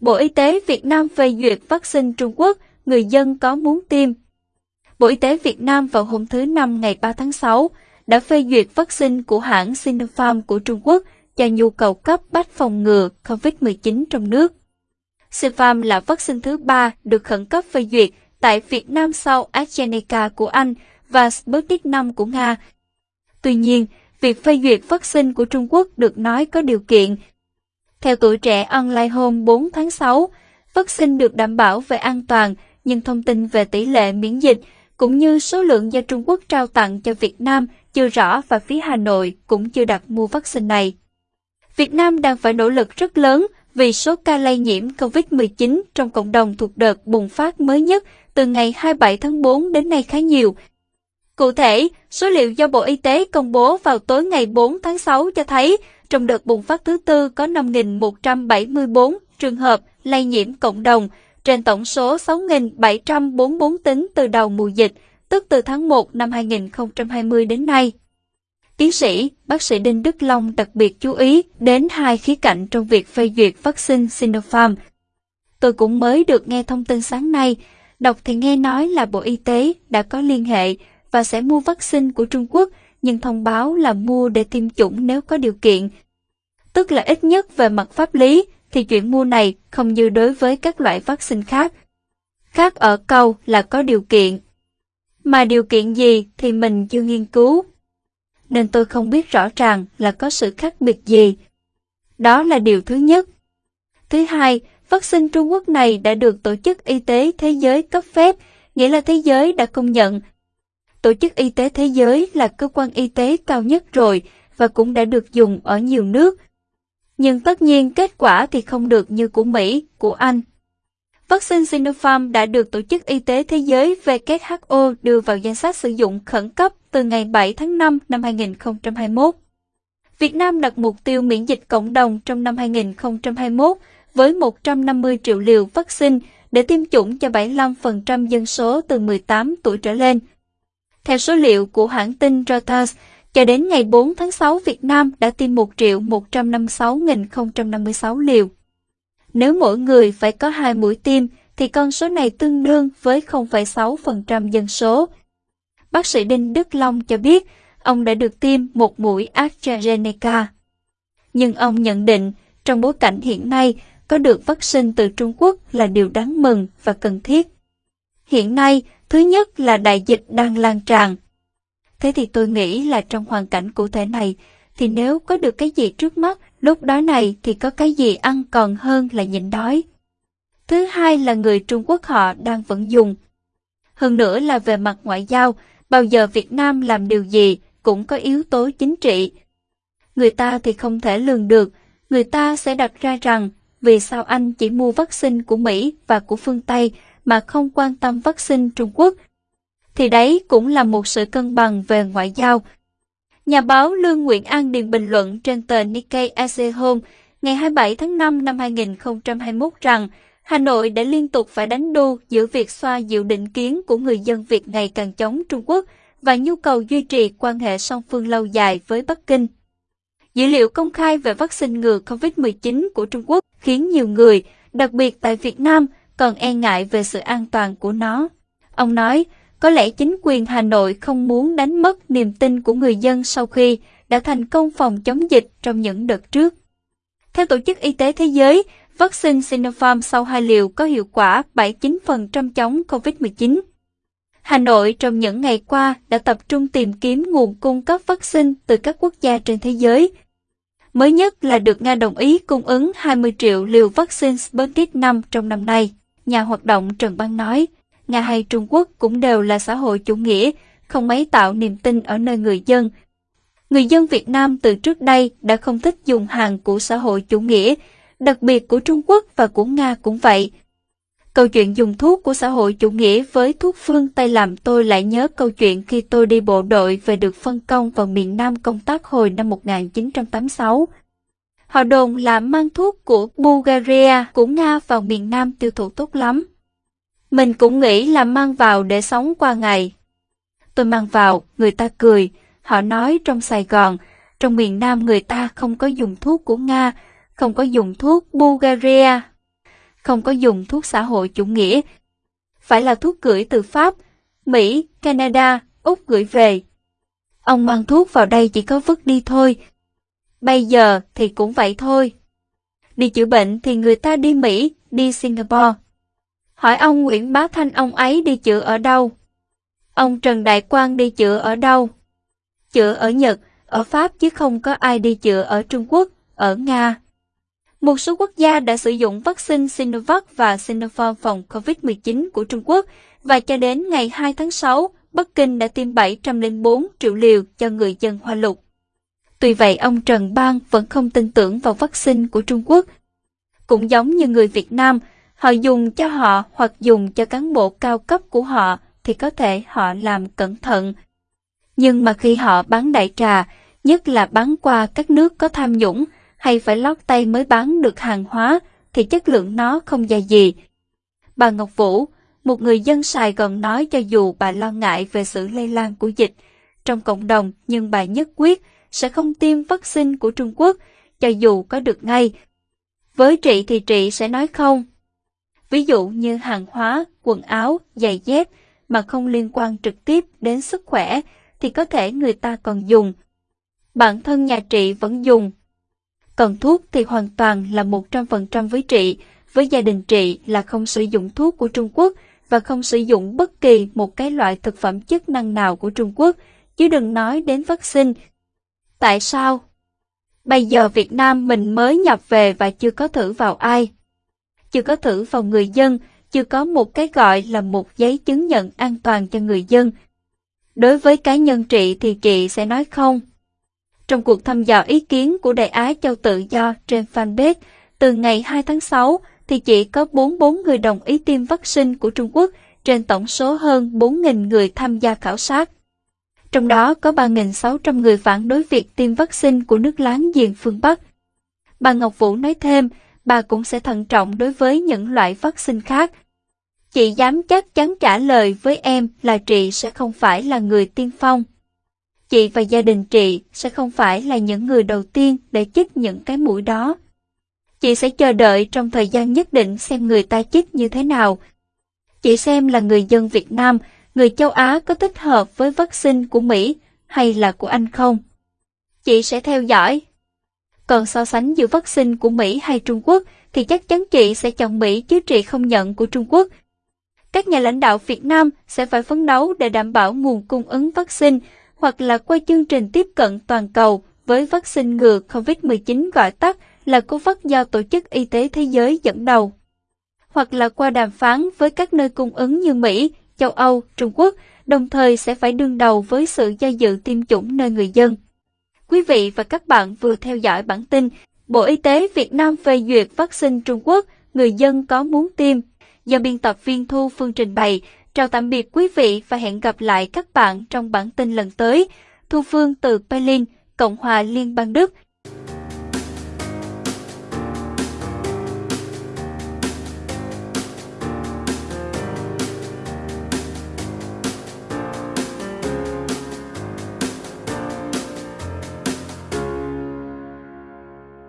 Bộ Y tế Việt Nam phê duyệt vaccine Trung Quốc, người dân có muốn tiêm. Bộ Y tế Việt Nam vào hôm thứ Năm ngày 3 tháng 6 đã phê duyệt vaccine của hãng Sinopharm của Trung Quốc cho nhu cầu cấp bách phòng ngừa COVID-19 trong nước. Sinopharm là vaccine thứ ba được khẩn cấp phê duyệt tại Việt Nam sau AstraZeneca của Anh và Sputnik V của Nga. Tuy nhiên, việc phê duyệt vaccine của Trung Quốc được nói có điều kiện. Theo tuổi trẻ online hôm 4 tháng 6, vaccine được đảm bảo về an toàn, nhưng thông tin về tỷ lệ miễn dịch cũng như số lượng do Trung Quốc trao tặng cho Việt Nam chưa rõ và phía Hà Nội cũng chưa đặt mua vaccine này. Việt Nam đang phải nỗ lực rất lớn vì số ca lây nhiễm COVID-19 trong cộng đồng thuộc đợt bùng phát mới nhất từ ngày 27 tháng 4 đến nay khá nhiều. Cụ thể, số liệu do Bộ Y tế công bố vào tối ngày 4 tháng 6 cho thấy trong đợt bùng phát thứ tư có 5.174 trường hợp lây nhiễm cộng đồng, trên tổng số 6.744 tính từ đầu mùa dịch, tức từ tháng 1 năm 2020 đến nay. Tiến sĩ, bác sĩ Đinh Đức Long đặc biệt chú ý đến hai khía cạnh trong việc phê duyệt vaccine Sinopharm. Tôi cũng mới được nghe thông tin sáng nay, đọc thì nghe nói là Bộ Y tế đã có liên hệ và sẽ mua vaccine của Trung Quốc, nhưng thông báo là mua để tiêm chủng nếu có điều kiện. Tức là ít nhất về mặt pháp lý, thì chuyện mua này không như đối với các loại vaccine khác. Khác ở câu là có điều kiện. Mà điều kiện gì thì mình chưa nghiên cứu. Nên tôi không biết rõ ràng là có sự khác biệt gì. Đó là điều thứ nhất. Thứ hai, vaccine Trung Quốc này đã được Tổ chức Y tế Thế giới cấp phép, nghĩa là thế giới đã công nhận. Tổ chức Y tế Thế giới là cơ quan y tế cao nhất rồi và cũng đã được dùng ở nhiều nước, nhưng tất nhiên kết quả thì không được như của Mỹ, của Anh. Vaccine Sinopharm đã được Tổ chức Y tế Thế giới WHO đưa vào danh sách sử dụng khẩn cấp từ ngày 7 tháng 5 năm 2021. Việt Nam đặt mục tiêu miễn dịch cộng đồng trong năm 2021 với 150 triệu liều vaccine để tiêm chủng cho 75% dân số từ 18 tuổi trở lên. Theo số liệu của hãng tin Reuters, cho đến ngày 4 tháng 6, Việt Nam đã tiêm 1 triệu 156.056 liều. Nếu mỗi người phải có hai mũi tiêm, thì con số này tương đương với 0,6% dân số. Bác sĩ Đinh Đức Long cho biết, ông đã được tiêm một mũi AstraZeneca. Nhưng ông nhận định, trong bối cảnh hiện nay, có được vaccine từ Trung Quốc là điều đáng mừng và cần thiết. Hiện nay, thứ nhất là đại dịch đang lan tràn, Thế thì tôi nghĩ là trong hoàn cảnh cụ thể này, thì nếu có được cái gì trước mắt, lúc đó này thì có cái gì ăn còn hơn là nhịn đói. Thứ hai là người Trung Quốc họ đang vẫn dùng. Hơn nữa là về mặt ngoại giao, bao giờ Việt Nam làm điều gì cũng có yếu tố chính trị. Người ta thì không thể lường được, người ta sẽ đặt ra rằng vì sao anh chỉ mua vaccine của Mỹ và của phương Tây mà không quan tâm vaccine Trung Quốc thì đấy cũng là một sự cân bằng về ngoại giao. Nhà báo Lương Nguyễn An Điền bình luận trên tờ Nikkei Asia Home ngày 27 tháng 5 năm 2021 rằng Hà Nội đã liên tục phải đánh đu giữa việc xoa dịu định kiến của người dân Việt ngày càng chống Trung Quốc và nhu cầu duy trì quan hệ song phương lâu dài với Bắc Kinh. Dữ liệu công khai về vaccine ngừa COVID-19 của Trung Quốc khiến nhiều người, đặc biệt tại Việt Nam, còn e ngại về sự an toàn của nó. Ông nói, có lẽ chính quyền Hà Nội không muốn đánh mất niềm tin của người dân sau khi đã thành công phòng chống dịch trong những đợt trước. Theo Tổ chức Y tế Thế giới, vaccine Sinopharm sau hai liều có hiệu quả 79% chống COVID-19. Hà Nội trong những ngày qua đã tập trung tìm kiếm nguồn cung cấp vaccine từ các quốc gia trên thế giới. Mới nhất là được Nga đồng ý cung ứng 20 triệu liều vaccine Sputnik V trong năm nay. Nhà hoạt động Trần Bang nói, Nga hay Trung Quốc cũng đều là xã hội chủ nghĩa, không mấy tạo niềm tin ở nơi người dân. Người dân Việt Nam từ trước đây đã không thích dùng hàng của xã hội chủ nghĩa, đặc biệt của Trung Quốc và của Nga cũng vậy. Câu chuyện dùng thuốc của xã hội chủ nghĩa với thuốc phương Tây làm tôi lại nhớ câu chuyện khi tôi đi bộ đội về được phân công vào miền Nam công tác hồi năm 1986. Họ đồn là mang thuốc của Bulgaria, của Nga vào miền Nam tiêu thụ tốt lắm. Mình cũng nghĩ là mang vào để sống qua ngày. Tôi mang vào, người ta cười, họ nói trong Sài Gòn, trong miền Nam người ta không có dùng thuốc của Nga, không có dùng thuốc Bulgaria. không có dùng thuốc xã hội chủ nghĩa. Phải là thuốc gửi từ Pháp, Mỹ, Canada, Úc gửi về. Ông mang thuốc vào đây chỉ có vứt đi thôi. Bây giờ thì cũng vậy thôi. Đi chữa bệnh thì người ta đi Mỹ, đi Singapore. Hỏi ông Nguyễn Bá Thanh ông ấy đi chữa ở đâu? Ông Trần Đại Quang đi chữa ở đâu? Chữa ở Nhật, ở Pháp chứ không có ai đi chữa ở Trung Quốc, ở Nga. Một số quốc gia đã sử dụng vaccine Sinovac và Sinopharm phòng COVID-19 của Trung Quốc và cho đến ngày 2 tháng 6, Bắc Kinh đã tiêm 704 triệu liều cho người dân Hoa Lục. Tuy vậy ông Trần Bang vẫn không tin tưởng vào vaccine của Trung Quốc. Cũng giống như người Việt Nam, họ dùng cho họ hoặc dùng cho cán bộ cao cấp của họ thì có thể họ làm cẩn thận. Nhưng mà khi họ bán đại trà, nhất là bán qua các nước có tham nhũng hay phải lót tay mới bán được hàng hóa thì chất lượng nó không dài gì. Bà Ngọc Vũ, một người dân Sài Gòn nói cho dù bà lo ngại về sự lây lan của dịch trong cộng đồng nhưng bà nhất quyết sẽ không tiêm vaccine của Trung Quốc cho dù có được ngay. Với chị thì chị sẽ nói không. Ví dụ như hàng hóa, quần áo, giày dép mà không liên quan trực tiếp đến sức khỏe thì có thể người ta còn dùng. Bản thân nhà trị vẫn dùng. Còn thuốc thì hoàn toàn là 100% với trị, với gia đình trị là không sử dụng thuốc của Trung Quốc và không sử dụng bất kỳ một cái loại thực phẩm chức năng nào của Trung Quốc, chứ đừng nói đến vaccine. Tại sao? Bây giờ Việt Nam mình mới nhập về và chưa có thử vào ai. Chưa có thử vào người dân, chưa có một cái gọi là một giấy chứng nhận an toàn cho người dân. Đối với cá nhân chị thì chị sẽ nói không. Trong cuộc thăm dò ý kiến của Đại Á Châu Tự Do trên fanpage, từ ngày 2 tháng 6 thì chỉ có 44 người đồng ý tiêm vaccine của Trung Quốc trên tổng số hơn 4.000 người tham gia khảo sát. Trong đó có 3.600 người phản đối việc tiêm vaccine của nước láng giềng phương Bắc. Bà Ngọc Vũ nói thêm, bà cũng sẽ thận trọng đối với những loại vaccine khác. Chị dám chắc chắn trả lời với em là chị sẽ không phải là người tiên phong. Chị và gia đình chị sẽ không phải là những người đầu tiên để chích những cái mũi đó. Chị sẽ chờ đợi trong thời gian nhất định xem người ta chích như thế nào. Chị xem là người dân Việt Nam, người châu Á có thích hợp với vaccine của Mỹ hay là của Anh không? Chị sẽ theo dõi. Còn so sánh giữa vaccine của Mỹ hay Trung Quốc thì chắc chắn chị sẽ chọn Mỹ chứ chị không nhận của Trung Quốc. Các nhà lãnh đạo Việt Nam sẽ phải phấn đấu để đảm bảo nguồn cung ứng vaccine hoặc là qua chương trình tiếp cận toàn cầu với vaccine ngừa COVID-19 gọi tắt là COVAX do Tổ chức Y tế Thế giới dẫn đầu. Hoặc là qua đàm phán với các nơi cung ứng như Mỹ, châu Âu, Trung Quốc, đồng thời sẽ phải đương đầu với sự do dự tiêm chủng nơi người dân. Quý vị và các bạn vừa theo dõi bản tin Bộ Y tế Việt Nam phê duyệt vaccine Trung Quốc, người dân có muốn tiêm. Do biên tập viên Thu Phương trình bày, chào tạm biệt quý vị và hẹn gặp lại các bạn trong bản tin lần tới. Thu Phương từ Berlin, Cộng hòa Liên bang Đức.